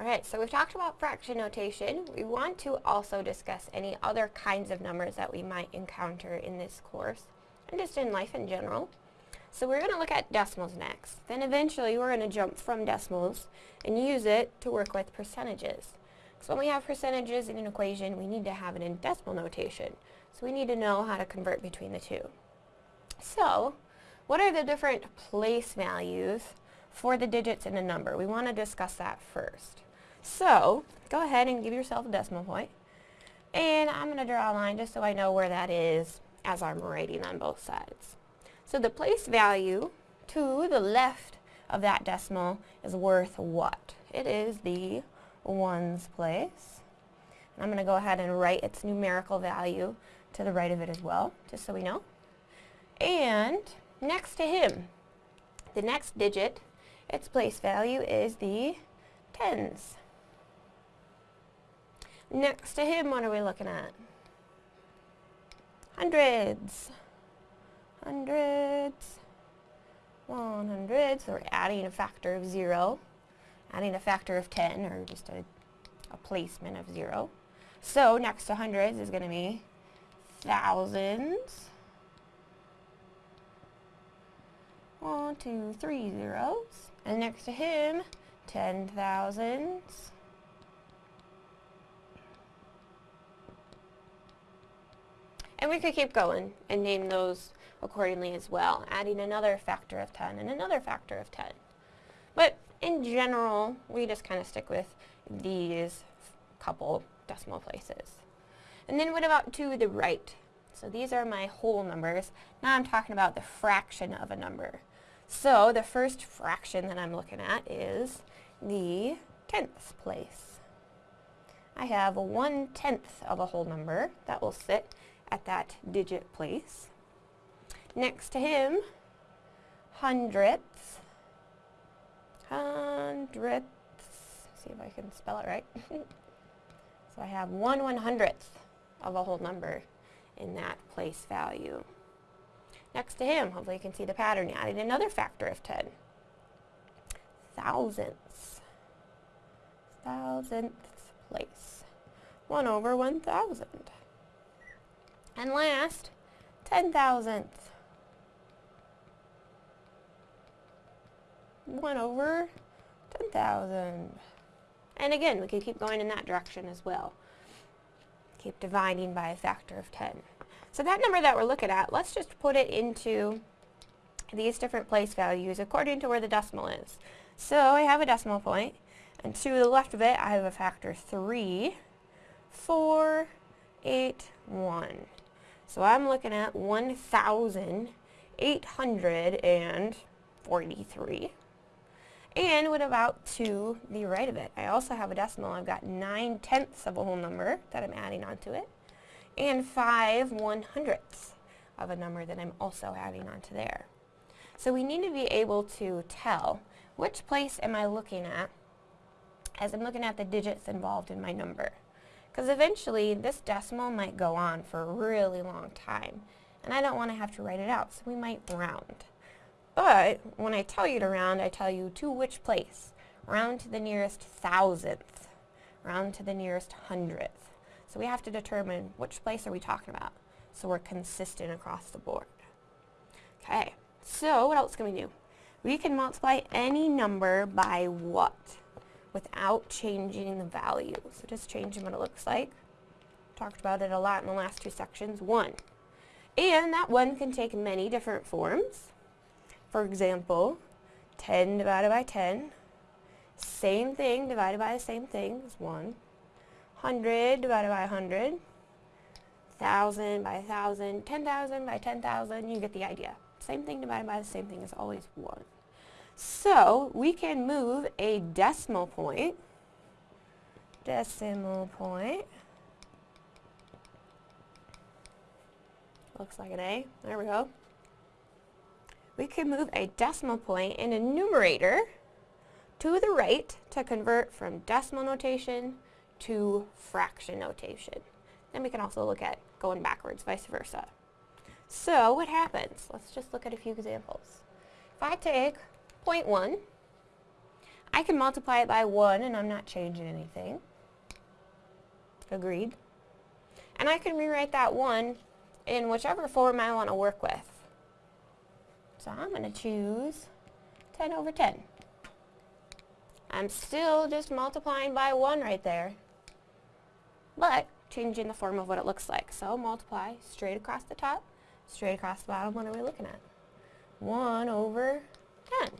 Alright, so we've talked about fraction notation. We want to also discuss any other kinds of numbers that we might encounter in this course, and just in life in general. So we're going to look at decimals next. Then eventually we're going to jump from decimals and use it to work with percentages. So when we have percentages in an equation, we need to have it in decimal notation. So we need to know how to convert between the two. So, what are the different place values for the digits in a number? We want to discuss that first. So, go ahead and give yourself a decimal point. And I'm going to draw a line just so I know where that is as I'm writing on both sides. So the place value to the left of that decimal is worth what? It is the ones place. And I'm going to go ahead and write its numerical value to the right of it as well, just so we know. And next to him, the next digit, its place value is the tens. Next to him, what are we looking at? Hundreds. Hundreds. One hundred. So we're adding a factor of zero. Adding a factor of 10, or just a, a placement of zero. So next to hundreds is going to be thousands. One, two, three zeros. And next to him, ten thousands. And we could keep going and name those accordingly as well, adding another factor of 10 and another factor of 10. But in general, we just kind of stick with these couple decimal places. And then what about to the right? So these are my whole numbers. Now I'm talking about the fraction of a number. So the first fraction that I'm looking at is the tenth place. I have a one-tenth of a whole number that will sit at that digit place. Next to him, hundredths. Hundredths. See if I can spell it right. so I have one one hundredth of a whole number in that place value. Next to him, hopefully you can see the pattern, added another factor of 10. Thousandths. Thousandths place. 1 over 1,000. And last, ten thousandths. 1 over 10,000. And again, we can keep going in that direction as well. Keep dividing by a factor of 10. So that number that we're looking at, let's just put it into these different place values according to where the decimal is. So I have a decimal point, and to the left of it I have a factor 3, 4, 8, 1. So I'm looking at 1,843. And what about to the right of it? I also have a decimal. I've got 9 tenths of a whole number that I'm adding onto it. And 5 one hundredths of a number that I'm also adding onto there. So we need to be able to tell which place am I looking at as I'm looking at the digits involved in my number. Because eventually this decimal might go on for a really long time. And I don't want to have to write it out, so we might round. But when I tell you to round, I tell you to which place. Round to the nearest thousandth. Round to the nearest hundredth. So we have to determine which place are we talking about. So we're consistent across the board. Okay, so what else can we do? We can multiply any number by what? Without changing the value. So just changing what it looks like. Talked about it a lot in the last two sections. 1. And that 1 can take many different forms. For example, 10 divided by 10. Same thing divided by the same thing is 1. 100 divided by 100. 1,000 by 1,000. 10,000 by 10,000. You get the idea. Same thing divided by the same thing is always 1. So we can move a decimal point, decimal point, looks like an A, there we go. We can move a decimal point in a numerator to the right to convert from decimal notation to fraction notation. Then we can also look at going backwards, vice versa. So what happens? Let's just look at a few examples. If I take 0.1. I can multiply it by 1 and I'm not changing anything. Agreed. And I can rewrite that 1 in whichever form I want to work with. So I'm going to choose 10 over 10. I'm still just multiplying by 1 right there, but changing the form of what it looks like. So multiply straight across the top, straight across the bottom. What are we looking at? 1 over 10.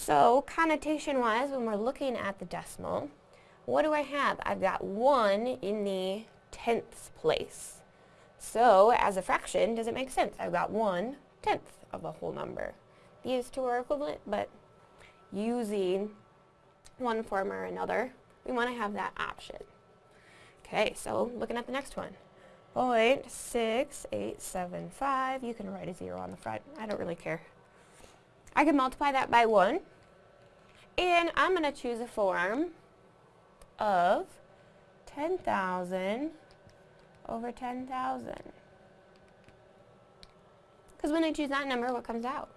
So connotation-wise, when we're looking at the decimal, what do I have? I've got 1 in the tenths place. So as a fraction, does it make sense? I've got 1 tenth of a whole number. These two are equivalent, but using one form or another, we want to have that option. Okay, so looking at the next one. 0.6875, you can write a zero on the front, I don't really care. I can multiply that by 1, and I'm going to choose a form of 10,000 over 10,000. Because when I choose that number, what comes out?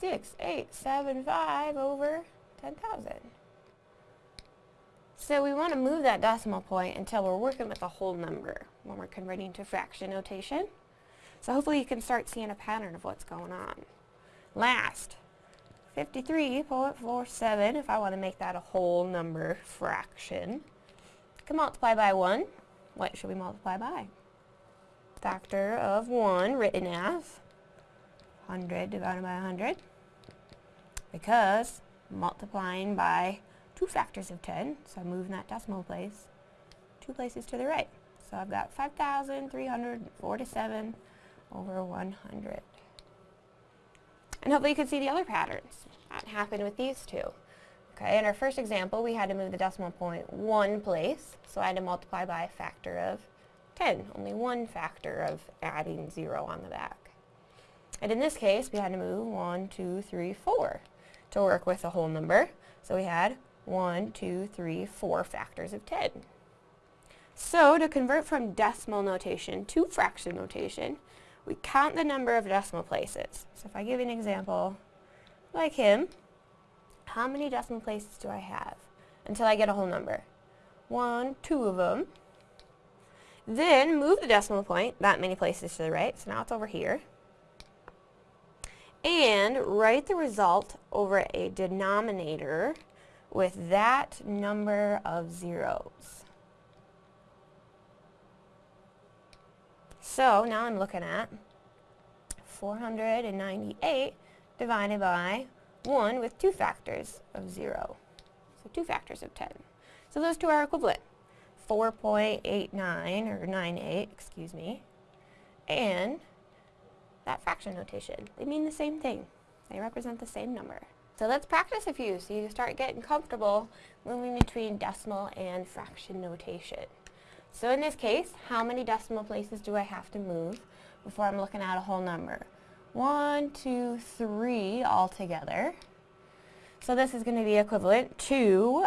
6875 over 10,000. So we want to move that decimal point until we're working with a whole number when we're converting to fraction notation. So hopefully you can start seeing a pattern of what's going on. Last, 53.47, if I want to make that a whole number fraction. Can multiply by 1. What should we multiply by? Factor of 1 written as 100 divided by 100 because multiplying by two factors of 10, so I'm moving that decimal place two places to the right. So I've got 5,347 over 100. And hopefully you can see the other patterns that happen with these two. Okay, in our first example, we had to move the decimal point one place, so I had to multiply by a factor of 10, only one factor of adding 0 on the back. And in this case, we had to move 1, 2, 3, 4 to work with a whole number. So we had 1, 2, 3, 4 factors of 10. So to convert from decimal notation to fraction notation, we count the number of decimal places. So if I give you an example like him, how many decimal places do I have until I get a whole number? One, two of them. Then move the decimal point that many places to the right, so now it's over here. And write the result over a denominator with that number of zeros. So now I'm looking at 498 divided by 1 with two factors of 0. So two factors of 10. So those two are equivalent. 4.89, or 98, excuse me, and that fraction notation. They mean the same thing. They represent the same number. So let's practice a few so you start getting comfortable moving between decimal and fraction notation. So in this case, how many decimal places do I have to move before I'm looking at a whole number? One, two, three altogether. So this is going to be equivalent to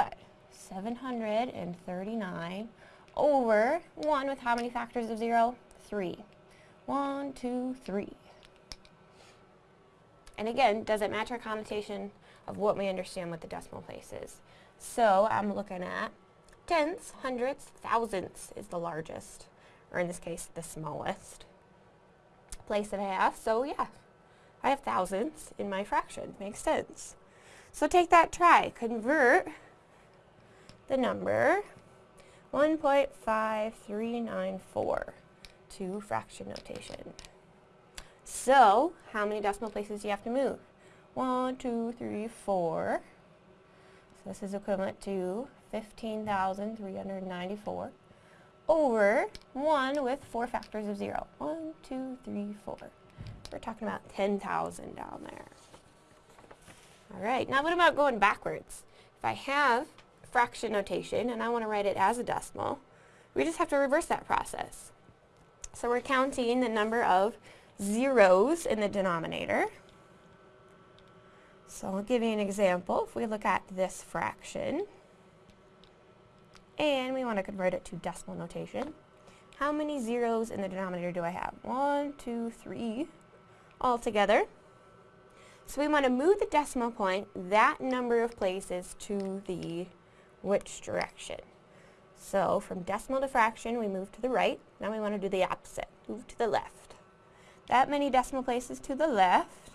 739 over 1 with how many factors of 0? 3. 1, 2, 3. And again, does it match our connotation of what we understand what the decimal place is? So I'm looking at tenths, hundredths, thousandths is the largest, or in this case, the smallest place that I have. So yeah, I have thousandths in my fraction. Makes sense. So take that try. Convert the number 1.5394 to fraction notation. So, how many decimal places do you have to move? One, two, three, four. So this is equivalent to 15,394 over 1 with 4 factors of 0. 1, 2, 3, 4. We're talking about 10,000 down there. Alright, now what about going backwards? If I have fraction notation and I want to write it as a decimal, we just have to reverse that process. So we're counting the number of zeros in the denominator. So I'll give you an example. If we look at this fraction, and we want to convert it to decimal notation, how many zeros in the denominator do I have? One, two, three, all together. So we want to move the decimal point that number of places to the which direction. So from decimal to fraction, we move to the right. Now we want to do the opposite. Move to the left. That many decimal places to the left.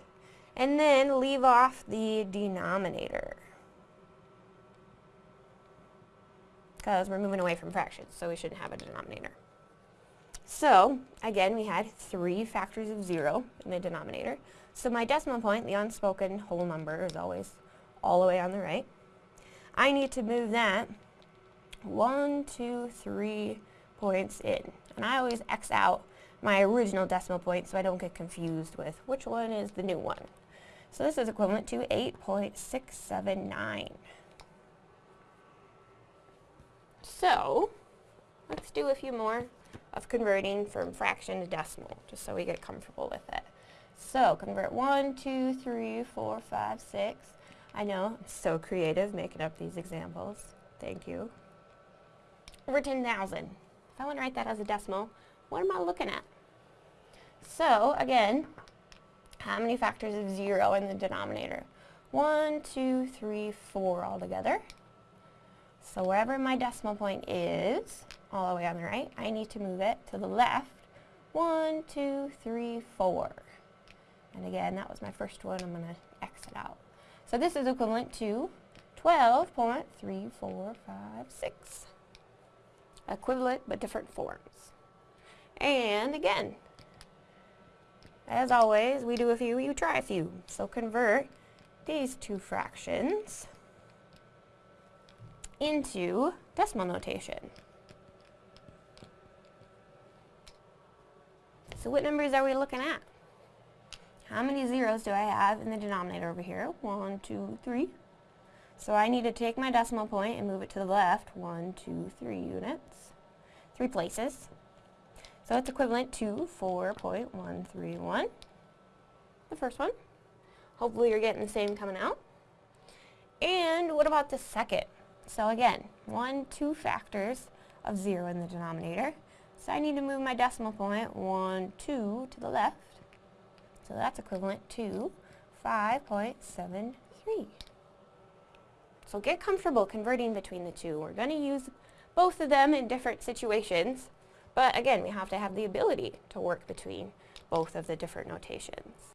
And then leave off the denominator. Because we're moving away from fractions, so we shouldn't have a denominator. So, again, we had three factors of 0 in the denominator. So my decimal point, the unspoken whole number, is always all the way on the right. I need to move that one, two, three points in. And I always X out my original decimal point so I don't get confused with which one is the new one. So this is equivalent to 8.679. So, let's do a few more of converting from fraction to decimal, just so we get comfortable with it. So, convert 1, 2, 3, 4, 5, 6. I know, I'm so creative making up these examples. Thank you. Over 10,000. If I want to write that as a decimal, what am I looking at? So, again, how many factors of 0 in the denominator? 1, 2, 3, 4 altogether. So wherever my decimal point is, all the way on the right, I need to move it to the left. One, two, three, four. And again, that was my first one. I'm going to X it out. So this is equivalent to 12.3456. Equivalent, but different forms. And again, as always, we do a few, you try a few. So convert these two fractions into decimal notation. So what numbers are we looking at? How many zeros do I have in the denominator over here? One, two, three. So I need to take my decimal point and move it to the left. One, two, three units. Three places. So it's equivalent to 4.131. The first one. Hopefully you're getting the same coming out. And what about the second? So again, one, two factors of 0 in the denominator. So I need to move my decimal point 1, 2 to the left. So that's equivalent to 5.73. So get comfortable converting between the two. We're going to use both of them in different situations. But again, we have to have the ability to work between both of the different notations.